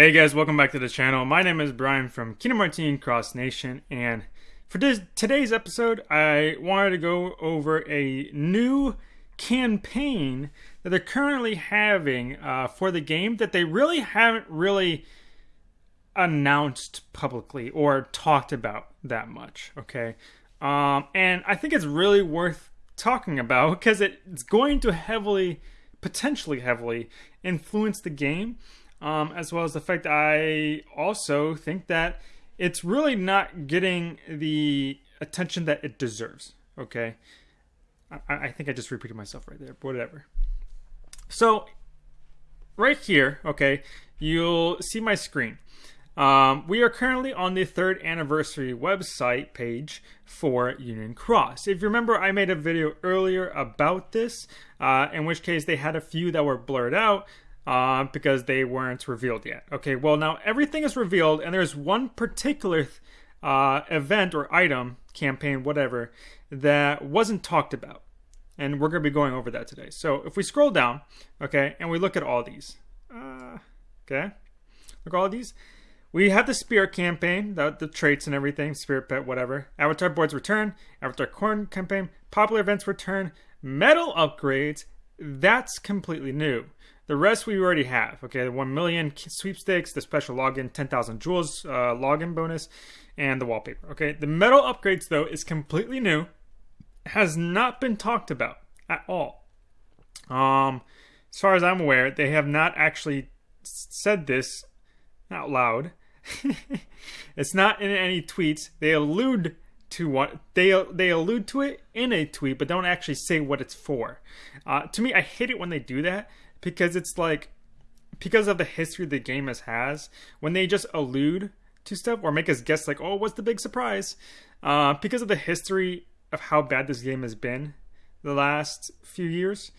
Hey guys, welcome back to the channel. My name is Brian from Kingdom Martin Cross Nation, and for this, today's episode, I wanted to go over a new campaign that they're currently having uh, for the game that they really haven't really announced publicly or talked about that much. Okay, um, and I think it's really worth talking about because it's going to heavily, potentially heavily, influence the game um, as well as the fact I also think that it's really not getting the attention that it deserves. Okay, I, I think I just repeated myself right there, but whatever. So, right here, okay, you'll see my screen. Um, we are currently on the third anniversary website page for Union Cross. If you remember, I made a video earlier about this, uh, in which case they had a few that were blurred out uh, because they weren't revealed yet. Okay, well, now everything is revealed, and there's one particular uh, event or item, campaign, whatever, that wasn't talked about. And we're going to be going over that today. So if we scroll down, okay, and we look at all these, uh, okay, look at all these. We have the Spirit campaign, the, the traits and everything, Spirit Pet, whatever. Avatar Boards return, Avatar Corn campaign, Popular Events return, medal upgrades. That's completely new. The rest we already have. Okay, the 1 million sweepstakes, the special login, 10,000 jewels uh, login bonus, and the wallpaper. Okay, the medal upgrades, though, is completely new, has not been talked about at all. Um, as far as I'm aware, they have not actually said this out loud. it's not in any tweets. They allude to what they they allude to it in a tweet, but don't actually say what it's for. Uh, to me, I hate it when they do that because it's like because of the history the game has has when they just allude to stuff or make us guess like oh what's the big surprise? Uh, because of the history of how bad this game has been the last few years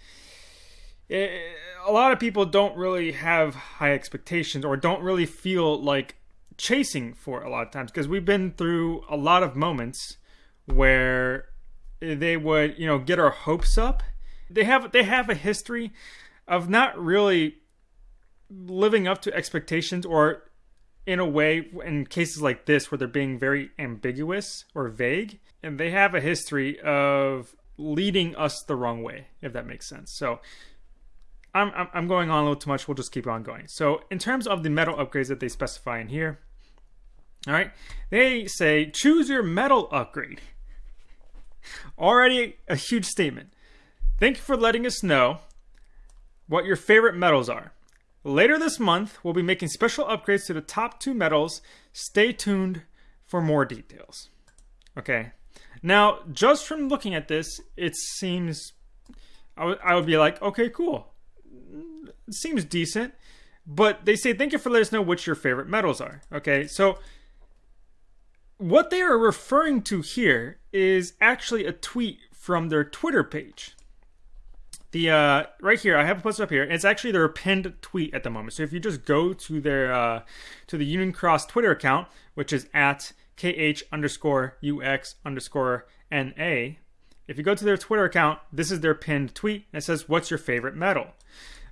it, eh, a lot of people don't really have high expectations or don't really feel like chasing for a lot of times because we've been through a lot of moments where they would you know get our hopes up. They have they have a history of not really living up to expectations or in a way in cases like this where they're being very ambiguous or vague. And they have a history of leading us the wrong way if that makes sense. So I'm, I'm going on a little too much. We'll just keep on going. So in terms of the medal upgrades that they specify in here all right they say choose your medal upgrade. Already a huge statement. Thank you for letting us know what your favorite medals are. Later this month, we'll be making special upgrades to the top two medals. Stay tuned for more details. Okay. Now, just from looking at this, it seems I would be like, okay, cool. It seems decent. But they say, thank you for letting us know which your favorite medals are. Okay, so what they are referring to here is actually a tweet from their Twitter page the uh, right here I have it posted up here. It's actually their pinned tweet at the moment. So if you just go to their uh, to the Union Cross Twitter account, which is at kh underscore ux underscore na, if you go to their Twitter account, this is their pinned tweet. And it says, "What's your favorite medal?"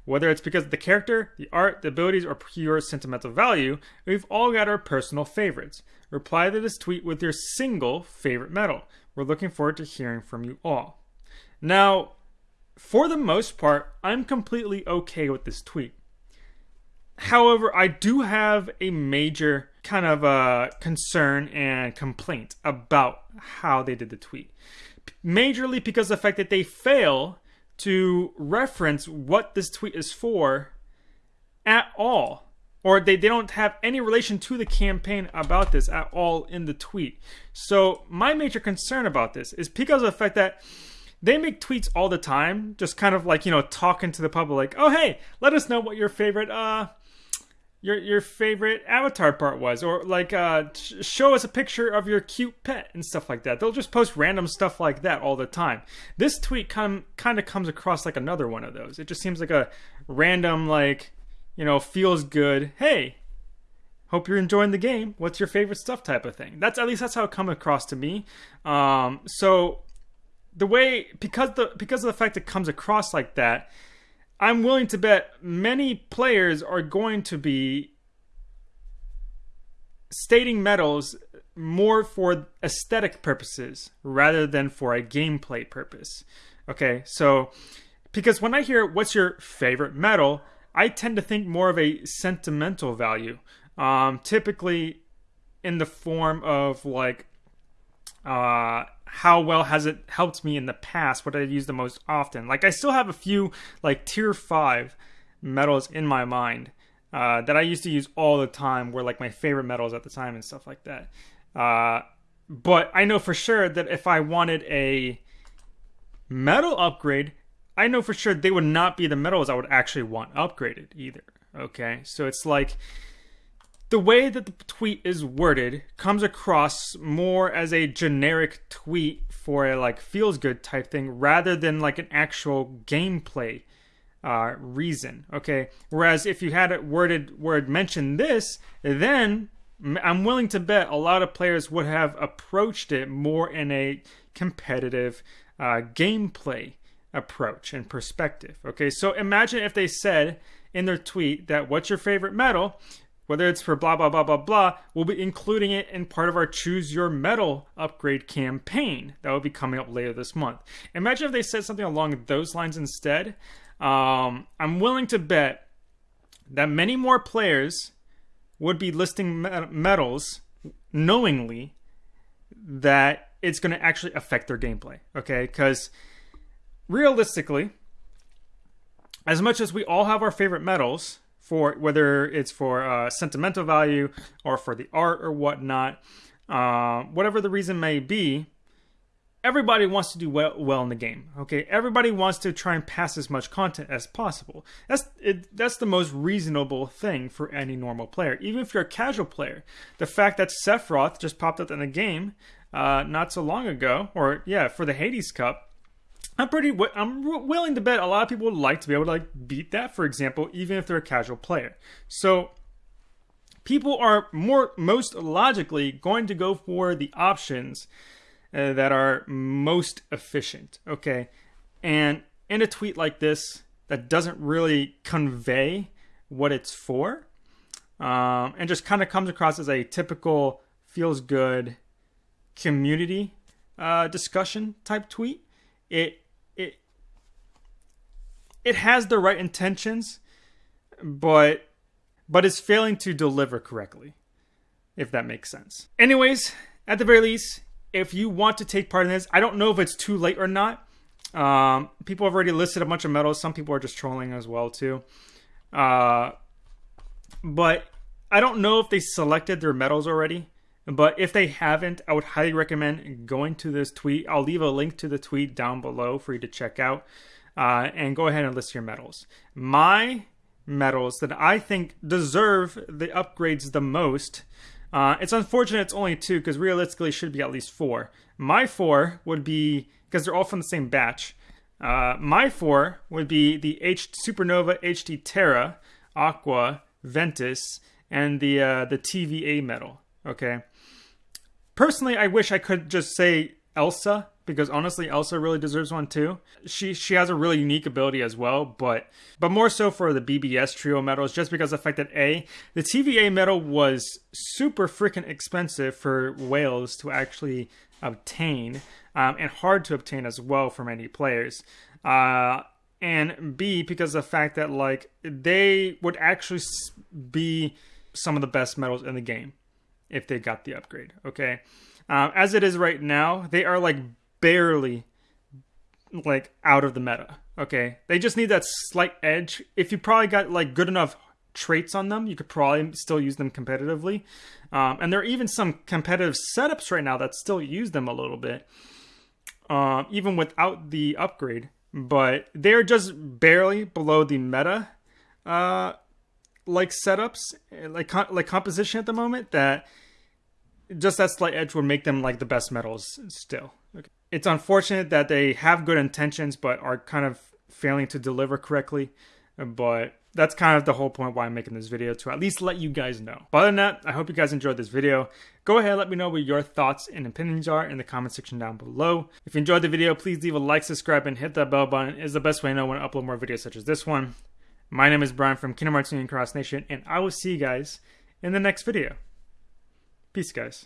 Whether it's because of the character, the art, the abilities, or pure sentimental value, we've all got our personal favorites. Reply to this tweet with your single favorite medal. We're looking forward to hearing from you all. Now, for the most part, I'm completely okay with this tweet. However, I do have a major kind of uh, concern and complaint about how they did the tweet. Majorly because of the fact that they fail to reference what this tweet is for at all. Or they, they don't have any relation to the campaign about this at all in the tweet. So, my major concern about this is because of the fact that they make tweets all the time, just kind of like you know talking to the public, like, "Oh hey, let us know what your favorite uh your your favorite avatar part was or like uh show us a picture of your cute pet and stuff like that. They'll just post random stuff like that all the time. This tweet kind kind of comes across like another one of those. It just seems like a random like you know feels good hey hope you're enjoying the game. What's your favorite stuff? type of thing. That's at least that's how it come across to me. Um so the way because the because of the fact it comes across like that, I'm willing to bet many players are going to be stating medals more for aesthetic purposes rather than for a gameplay purpose. Okay, so because when I hear what's your favorite medal, I tend to think more of a sentimental value. Um, typically in the form of like uh, how well has it helped me in the past, what I use the most often. Like I still have a few like tier five medals in my mind uh, that I used to use all the time were like my favorite medals at the time and stuff like that. Uh, but I know for sure that if I wanted a medal upgrade, I know for sure they would not be the medals I would actually want upgraded either. Okay, so it's like the way that the tweet is worded comes across more as a generic tweet for a like feels good type thing rather than like an actual gameplay uh, reason. Okay, whereas if you had it worded where it mentioned this, then I'm willing to bet a lot of players would have approached it more in a competitive uh, gameplay approach and perspective. Okay, so imagine if they said in their tweet that what's your favorite medal, whether it's for blah blah blah blah blah, we'll be including it in part of our choose your medal upgrade campaign that will be coming up later this month. Imagine if they said something along those lines instead. Um, I'm willing to bet that many more players would be listing medals knowingly that it's going to actually affect their gameplay. Okay, because realistically, as much as we all have our favorite medals, for whether it's for uh, sentimental value or for the art or whatnot, uh, whatever the reason may be, everybody wants to do well, well in the game. Okay, everybody wants to try and pass as much content as possible. That's it, that's the most reasonable thing for any normal player. Even if you're a casual player, the fact that Sephiroth just popped up in the game uh, not so long ago, or yeah, for the Hades Cup. I'm pretty. I'm willing to bet a lot of people would like to be able to like beat that, for example, even if they're a casual player. So people are more most logically going to go for the options uh, that are most efficient. Okay. And in a tweet like this that doesn't really convey what it's for um, and just kind of comes across as a typical feels good community uh, discussion type tweet, it it has the right intentions, but but is failing to deliver correctly, if that makes sense. Anyways, at the very least, if you want to take part in this, I don't know if it's too late or not. Um, people have already listed a bunch of medals. Some people are just trolling as well too. Uh, but I don't know if they selected their medals already. But if they haven't, I would highly recommend going to this tweet. I'll leave a link to the tweet down below for you to check out. Uh, and go ahead and list your medals. My medals that I think deserve the upgrades the most uh, it's unfortunate it's only two because realistically should be at least four. My four would be because they're all from the same batch. Uh, my four would be the H Supernova HT Terra, Aqua, Ventus, and the uh, the TVA medal. Okay. Personally, I wish I could just say Elsa because honestly Elsa really deserves one too. She she has a really unique ability as well, but but more so for the BBS trio medals just because of the fact that A, the TVA medal was super freaking expensive for whales to actually obtain um, and hard to obtain as well for many players. Uh, and B because of the fact that like they would actually be some of the best medals in the game if they got the upgrade. Okay. Um, as it is right now, they are like barely like out of the meta. Okay, they just need that slight edge. If you probably got like good enough traits on them, you could probably still use them competitively. Um, and there are even some competitive setups right now that still use them a little bit, uh, even without the upgrade. But they're just barely below the meta, uh, like setups, like like composition at the moment. That just that slight edge would make them like the best medals still. It's unfortunate that they have good intentions but are kind of failing to deliver correctly. But that's kind of the whole point why I'm making this video to at least let you guys know. But other than that, I hope you guys enjoyed this video. Go ahead let me know what your thoughts and opinions are in the comment section down below. If you enjoyed the video, please leave a like, subscribe, and hit that bell button. It is the best way to know when I upload more videos such as this one. My name is Brian from Kingdom Hearts Union Cross Nation, and I will see you guys in the next video. Peace, guys.